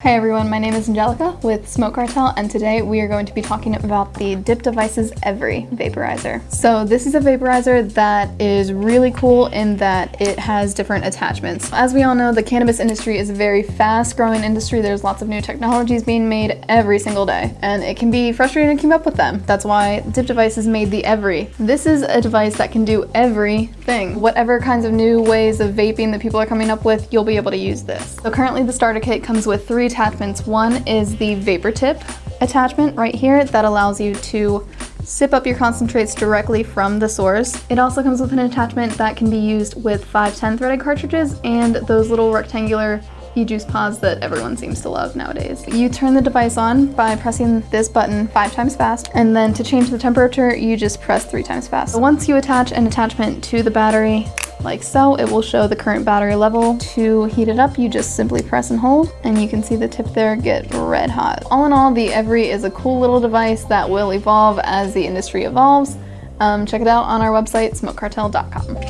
Hey everyone, my name is Angelica with Smoke Cartel and today we are going to be talking about the Dip Devices EVRI vaporizer. So this is a vaporizer that is really cool in that it has different attachments. As we all know, the cannabis industry is a very fast growing industry. There's lots of new technologies being made every single day and it can be frustrating to keep up with them. That's why Dip Devices made the EVRI. This is a device that can do everything. Whatever kinds of new ways of vaping that people are coming up with, you'll be able to use this. So currently the starter kit comes with three attachments. One is the vapor tip attachment right here that allows you to sip up your concentrates directly from the source. It also comes with an attachment that can be used with 510 threaded cartridges and those little rectangular e-juice pods that everyone seems to love nowadays. You turn the device on by pressing this button five times fast, and then to change the temperature, you just press three times fast. Once you attach an attachment to the battery, like so. It will show the current battery level. To heat it up, you just simply press and hold, and you can see the tip there get red hot. All in all, the EVRI is a cool little device that will evolve as the industry evolves. Um, check it out on our website, smokecartel.com.